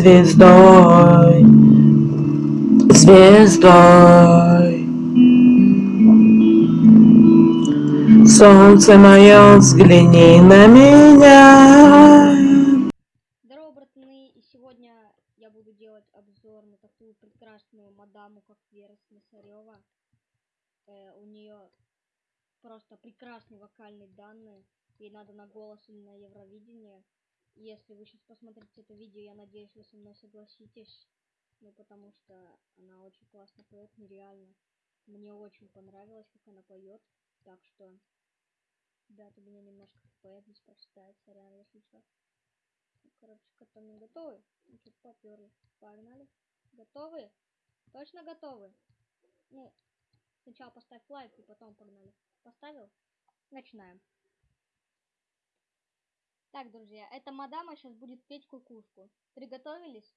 звездой, звездой. Солнце мое, взгляни на меня. Здорово, братаны, и сегодня я буду делать обзор на такую прекрасную мадаму, как Вера Слесарева. Э, у нее просто прекрасные вокальные данные. Ей надо на голос или на Евровидение. Если вы сейчас посмотрите это видео, я надеюсь, вы со мной согласитесь. Ну, потому что она очень классно поет, нереально. Мне очень понравилось, как она поет. Так что, да, у меня немножко поэт здесь прочитает, сорян, если что. Ну, короче, котом не готовы? Ну, что поперли. Погнали. Готовы? Точно готовы? Ну, сначала поставь лайк и потом погнали. Поставил? Начинаем. Так, друзья, эта мадама сейчас будет петь кукушку. Приготовились?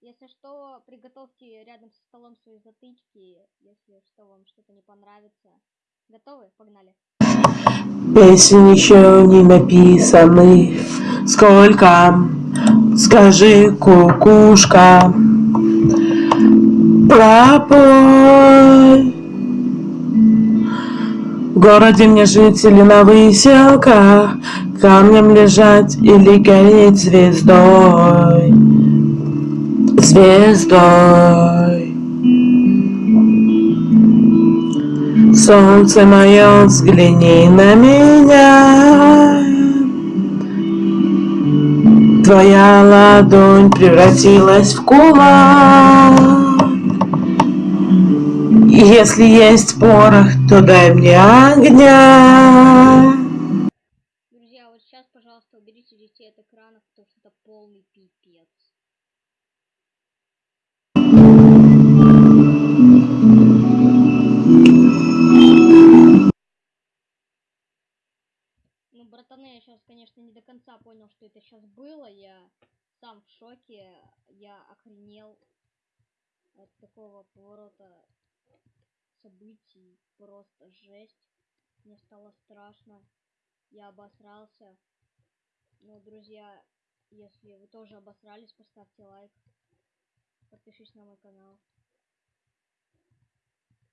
Если что, приготовьте рядом со столом свои затычки, если что, вам что-то не понравится. Готовы? Погнали. Песен еще не написаны. Сколько? Скажи, кукушка. Пропой. Городе мне жители на выселках, Камнем лежать или гореть звездой, Звездой. Солнце мое, взгляни на меня. Твоя ладонь превратилась в кулак. Если есть порох, то дай мне огня. Друзья, вот сейчас, пожалуйста, уберите детей от экрана, потому что это полный пипец. Ну, братаны, я сейчас, конечно, не до конца понял, что это сейчас было. Я сам в шоке. Я охренел от такого поворота событий. Просто жесть. Мне стало страшно. Я обосрался. Ну, друзья, если вы тоже обосрались, поставьте лайк. Подпишись на мой канал.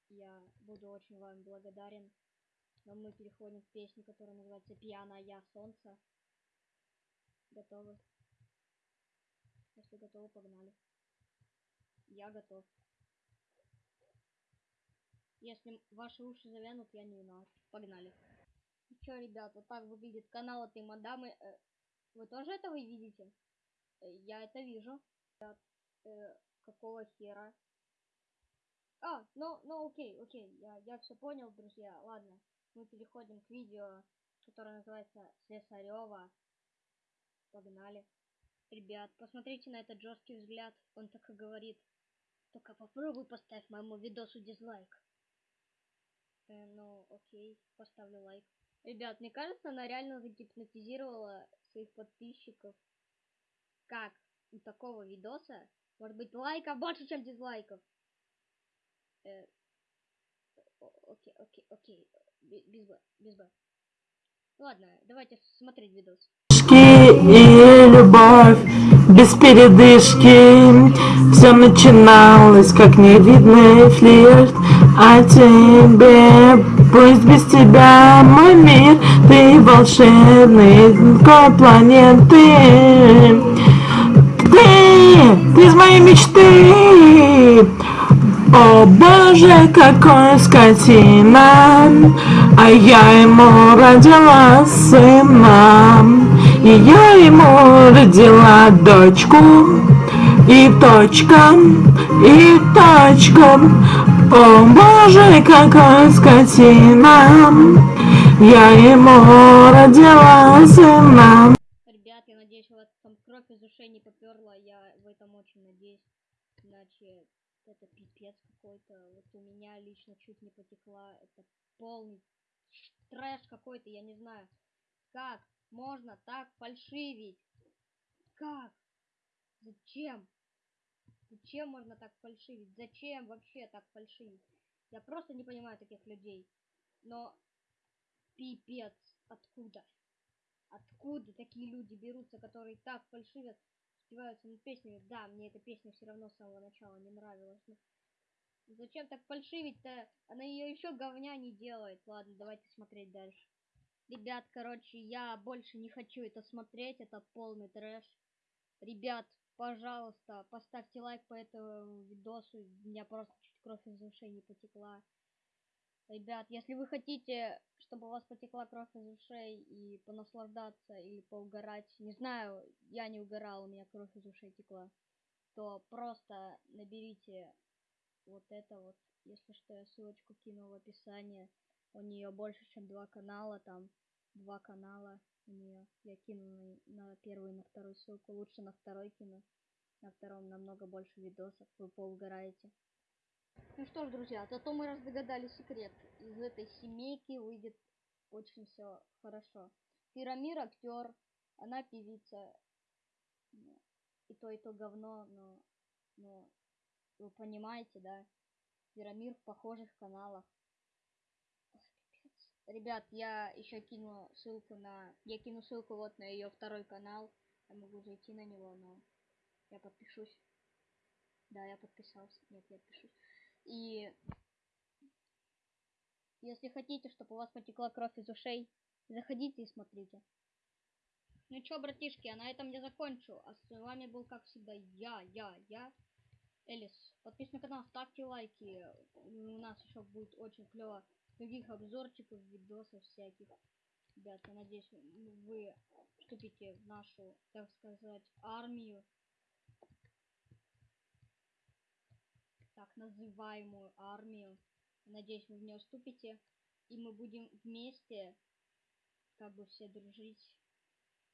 Я буду очень вам благодарен. Но мы переходим к песне, которая называется «Пьяная солнце». Готовы? Если готовы, погнали. Я готов. Если ваши уши завянут, я не виноват. Погнали. Ну чё, ребят, вот так выглядит канал этой мадамы. Э, Вы тоже это вы видите? Э, Я это вижу. Ребят, э, какого хера? А, ну, ну окей, окей, я, я все понял, друзья. Ладно, мы переходим к видео, которое называется Слесарева. Погнали. Ребят, посмотрите на этот жесткий взгляд. Он так и говорит. Только попробуй поставь моему видосу дизлайк. Э, ну, окей, поставлю лайк. Ребят, мне кажется, она реально загипнотизировала своих подписчиков. Как у такого видоса может быть лайков больше, чем дизлайков? Э, окей, окей, окей. Бе- Без Б, без Б. Ладно, давайте смотреть видос. И любовь без передышки. Все начиналось как невидный флирт, а тебе пусть без тебя мой мир, ты волшебный планеты. Ты, ты из моей мечты. О боже, какой скотина, а я ему родила сына, и я ему родила дочку, и точка, и точка. О боже, какой скотина, я ему родила сына. Ребят, я надеюсь, у вас там кровь из ушей не поперла. Я в этом очень надеюсь. Иначе это пипец какой-то. Вот у меня лично чуть не потекла. Это полный трэш какой-то, я не знаю. Как можно так фальшивить? Как? Зачем? Зачем можно так фальшивить? Зачем вообще так фальшивить? Я просто не понимаю таких людей. Но пипец, откуда? Откуда такие люди берутся, которые так фальшивят издеваются над песней. Да, мне эта песня все равно с самого начала не нравилась. Но... Зачем так фальшивить-то? Она ее еще говня не делает. Ладно, давайте смотреть дальше. Ребят, короче, я больше не хочу это смотреть. Это полный трэш. Ребят, пожалуйста, поставьте лайк по этому видосу. У меня просто чуть кровь из ушей не потекла. Ребят, если вы хотите, чтобы у вас потекла кровь из ушей и понаслаждаться или поугарать, не знаю, я не угорал, у меня кровь из ушей текла, то просто наберите вот это вот. Если что, я ссылочку кину в описании. У нее больше, чем два канала, там два канала у нее. Я кину на, на первую и на вторую ссылку. Лучше на второй кину. На втором намного больше видосов, вы поугараете. Ну что ж, друзья, зато мы разгадали секрет. Из этой семейки выйдет очень все хорошо. Пирамир актер, она певица. И то, и то говно, но, но вы понимаете, да? Пирамир в похожих каналах. Ребят, я еще кину ссылку на... Я кину ссылку вот на ее второй канал. Я могу зайти на него, но я подпишусь. Да, я подписался. Нет, я подпишусь. И если хотите, чтобы у вас потекла кровь из ушей, заходите и смотрите. Ну чё, братишки, а на этом я закончу. А с вами был, как всегда, я, я, я, Элис. Подписывайтесь на канал, ставьте лайки. У нас еще будет очень клево других обзорчиков, видосов всяких. Ребят, я надеюсь, вы вступите в нашу, так сказать, армию. так называемую армию. Надеюсь, вы в нее вступите. И мы будем вместе как бы все дружить.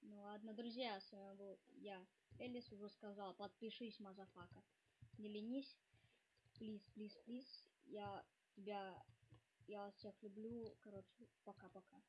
Ну ладно, друзья, с вами был я, Элис, уже сказал, подпишись, motherfucker. Не ленись. Please, please, please. Я тебя, я вас всех люблю. Короче, пока-пока.